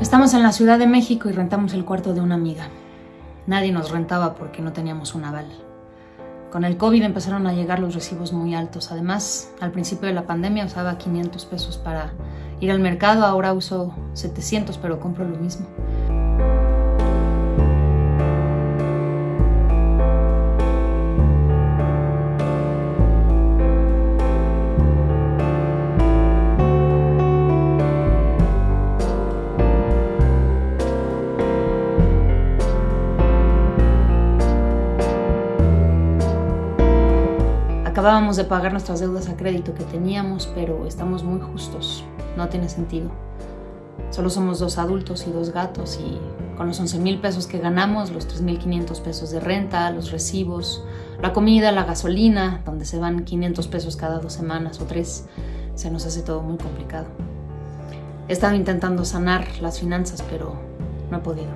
Estamos en la Ciudad de México y rentamos el cuarto de una amiga. Nadie nos rentaba porque no teníamos un aval. Con el COVID empezaron a llegar los recibos muy altos. Además, al principio de la pandemia usaba 500 pesos para ir al mercado, ahora uso 700, pero compro lo mismo. Acabábamos de pagar nuestras deudas a crédito que teníamos, pero estamos muy justos. No tiene sentido. Solo somos dos adultos y dos gatos y con los 11 mil pesos que ganamos, los 3.500 pesos de renta, los recibos, la comida, la gasolina, donde se van 500 pesos cada dos semanas o tres, se nos hace todo muy complicado. He estado intentando sanar las finanzas, pero no he podido.